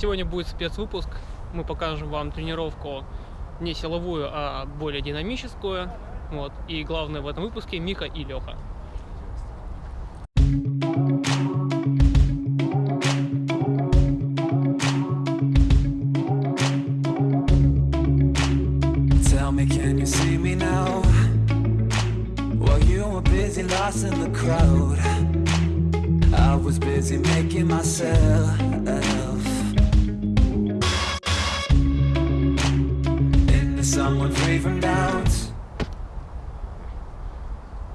Сегодня будет спецвыпуск. Мы покажем вам тренировку не силовую, а более динамическую. Вот. И главное в этом выпуске Мика и Леха. Busy making myself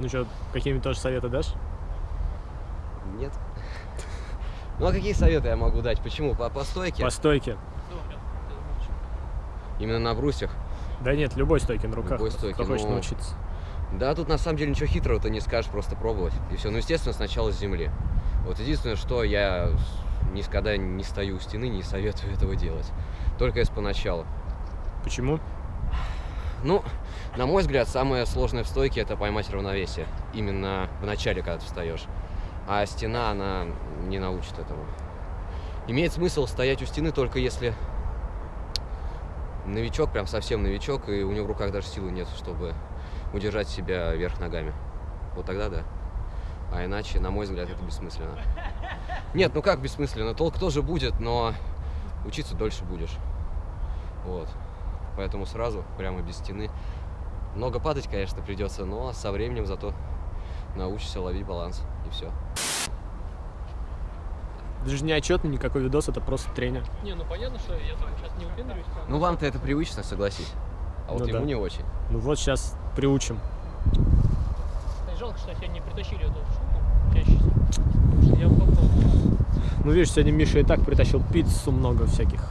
Ну что, какие-нибудь тоже советы дашь? Нет. Ну а какие советы я могу дать? Почему? По, по стойке? По стойке. Именно на брусьях? Да нет, любой стойке на руках. Любой стойке, Кто хочет ну, научиться. Да, тут на самом деле ничего хитрого ты не скажешь, просто пробовать. И все. Ну, естественно, сначала с земли. Вот единственное, что я никогда не стою у стены, не советую этого делать. Только если поначалу. Почему? Ну, на мой взгляд, самое сложное в стойке это поймать равновесие. Именно в начале, когда ты встаешь. А стена, она не научит этому. Имеет смысл стоять у стены только если новичок, прям совсем новичок, и у него в руках даже силы нет, чтобы удержать себя вверх ногами. Вот тогда да. А иначе, на мой взгляд, это бессмысленно. Нет, ну как бессмысленно? Толк тоже будет, но учиться дольше будешь. Вот. Поэтому сразу, прямо без стены. Много падать, конечно, придется, но со временем зато научишься ловить баланс. И все. Это же не отчетный никакой видос, это просто тренер. Не, ну понятно, что я сейчас не выпендриваюсь. Ну вам-то это привычно, согласись. А вот Ну ему да. не очень. Ну вот сейчас приучим. Жалко, что сегодня не притащили эту штуку чаще. Потому что я попробовал. Ну видишь, сегодня Миша и так притащил пиццу, много всяких.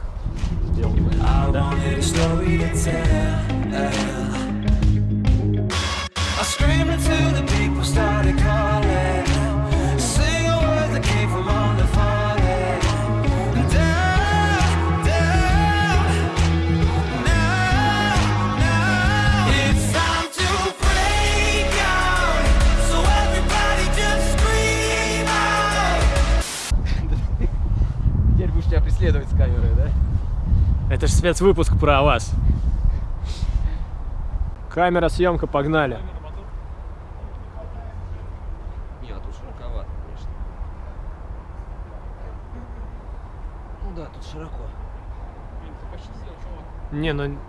I wanted a story to tell. I screamed until the people started calling. Преследовать с камерой, да? Это же спецвыпуск про вас. Камера, съемка, погнали. Нет, тут широковато, конечно. Ну да, тут широко. Блин, ты почти сел, чувак. Не, ну Нет,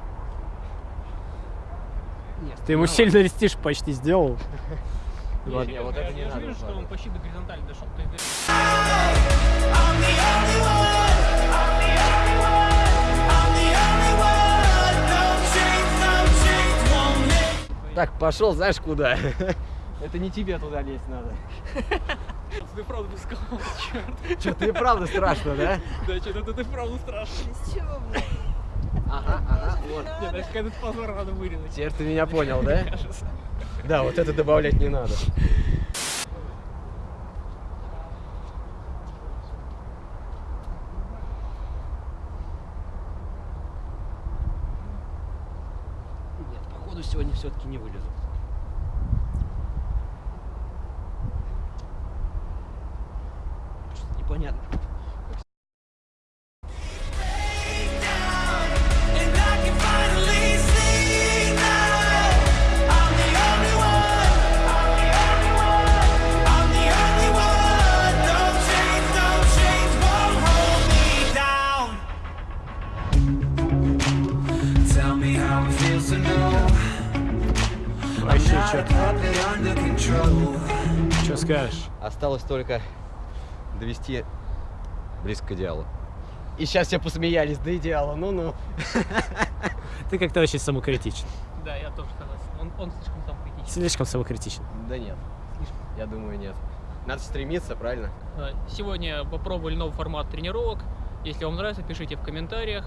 ты ему сильно рестишь почти сделал. Ладно. Не, вот это не я надо же вижу, что он почти до горизонтали дошел. Так, пошел, знаешь куда? Это не тебе туда лезть надо. Ты правда сказал, черт. Что, ты правда страшно, да? Да, что-то ты правда страшно. Ага, ага, вот. Нет, даже этот позор надо вырезать. Теперь ты меня понял, да? Да, вот это добавлять не надо. Походу сегодня все-таки не вылезу. Непонятно. Что скажешь? Осталось только довести близко к идеалу. И сейчас все посмеялись до идеала, ну-ну. Ты как-то очень самокритичен. Да, я тоже согласен. Он, он слишком сам критичен. Слишком самокритичен. Да нет, я думаю, нет. Надо стремиться, правильно? Сегодня попробовали новый формат тренировок. Если вам нравится, пишите в комментариях.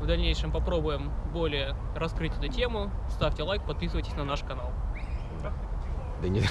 В дальнейшем попробуем более раскрыть эту тему. Ставьте лайк, подписывайтесь на наш канал. Да нет.